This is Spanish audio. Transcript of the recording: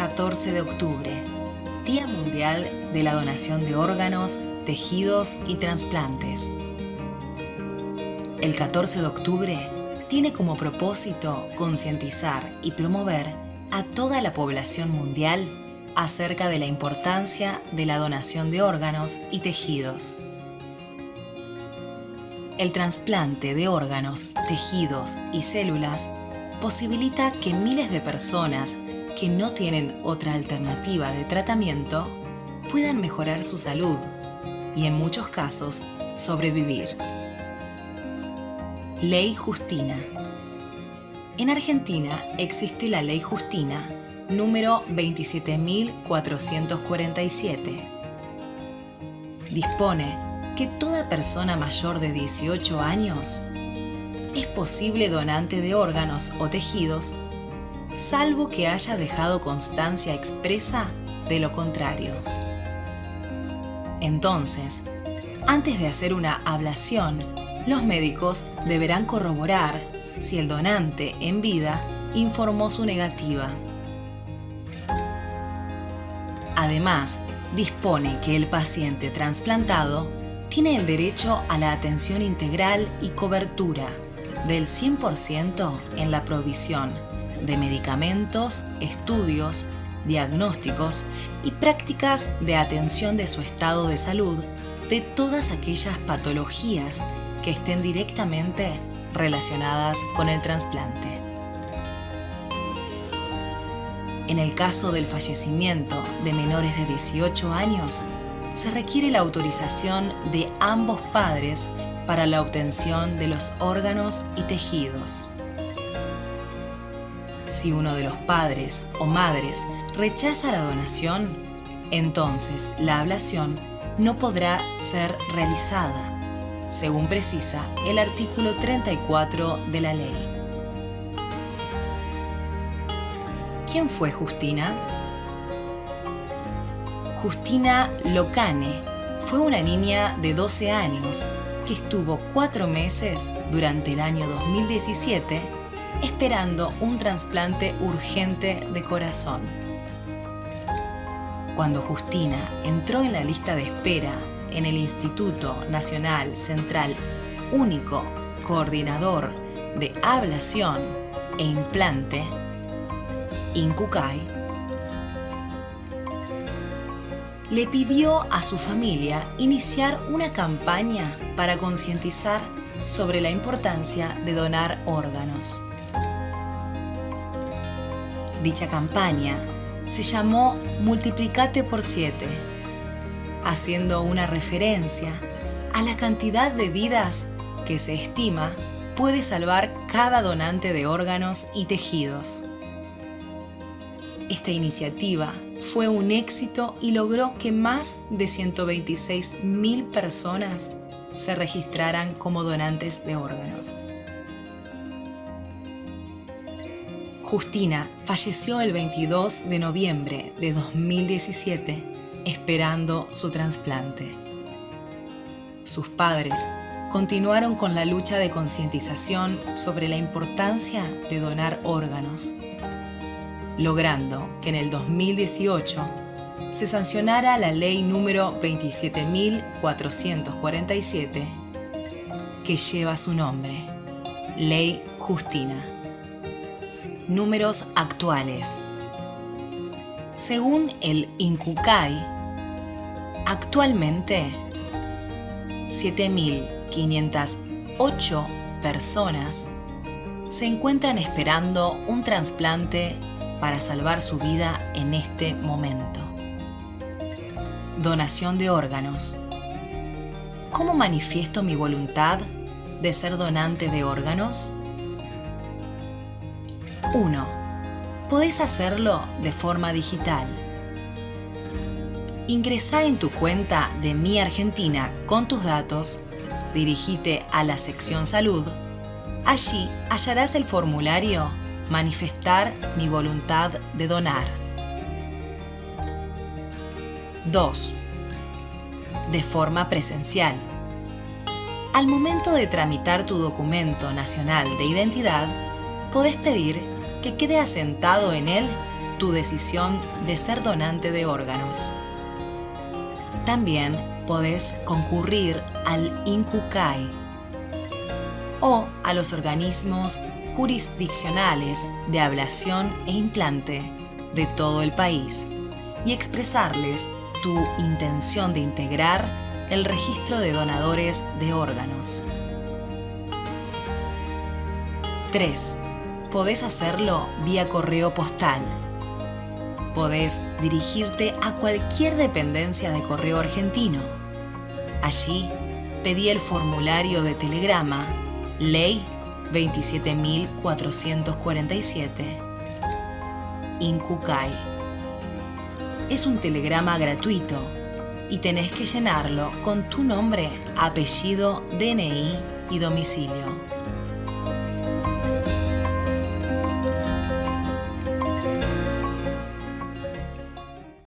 14 de octubre, Día Mundial de la Donación de Órganos, Tejidos y Trasplantes. El 14 de octubre tiene como propósito concientizar y promover a toda la población mundial acerca de la importancia de la donación de órganos y tejidos. El trasplante de órganos, tejidos y células posibilita que miles de personas que no tienen otra alternativa de tratamiento puedan mejorar su salud y en muchos casos sobrevivir. Ley Justina. En Argentina existe la Ley Justina número 27.447. Dispone que toda persona mayor de 18 años es posible donante de órganos o tejidos, salvo que haya dejado constancia expresa de lo contrario. Entonces, antes de hacer una ablación, los médicos deberán corroborar si el donante en vida informó su negativa. Además, dispone que el paciente trasplantado tiene el derecho a la atención integral y cobertura del 100% en la provisión de medicamentos, estudios, diagnósticos y prácticas de atención de su estado de salud de todas aquellas patologías que estén directamente relacionadas con el trasplante. En el caso del fallecimiento de menores de 18 años, se requiere la autorización de ambos padres para la obtención de los órganos y tejidos. Si uno de los padres o madres rechaza la donación, entonces la ablación no podrá ser realizada según precisa el artículo 34 de la ley. ¿Quién fue Justina? Justina Locane fue una niña de 12 años que estuvo cuatro meses durante el año 2017 esperando un trasplante urgente de corazón. Cuando Justina entró en la lista de espera en el Instituto Nacional Central Único Coordinador de Ablación e Implante, INCUCAI, le pidió a su familia iniciar una campaña para concientizar sobre la importancia de donar órganos. Dicha campaña se llamó Multiplicate por 7 haciendo una referencia a la cantidad de vidas que se estima puede salvar cada donante de órganos y tejidos. Esta iniciativa fue un éxito y logró que más de 126.000 personas se registraran como donantes de órganos. Justina falleció el 22 de noviembre de 2017 esperando su trasplante. Sus padres continuaron con la lucha de concientización sobre la importancia de donar órganos, logrando que en el 2018 se sancionara la ley número 27.447 que lleva su nombre, Ley Justina. Números actuales según el INCUCAI, actualmente 7.508 personas se encuentran esperando un trasplante para salvar su vida en este momento. Donación de órganos. ¿Cómo manifiesto mi voluntad de ser donante de órganos? 1 podés hacerlo de forma digital. Ingresá en tu cuenta de Mi Argentina con tus datos, dirigite a la sección Salud. Allí hallarás el formulario Manifestar mi voluntad de donar. 2. De forma presencial. Al momento de tramitar tu documento nacional de identidad, podés pedir que quede asentado en él tu decisión de ser donante de órganos. También podés concurrir al INCUCAI o a los organismos jurisdiccionales de ablación e implante de todo el país y expresarles tu intención de integrar el registro de donadores de órganos. 3. Podés hacerlo vía correo postal. Podés dirigirte a cualquier dependencia de correo argentino. Allí pedí el formulario de telegrama Ley 27447 INCUCAI. Es un telegrama gratuito y tenés que llenarlo con tu nombre, apellido, DNI y domicilio.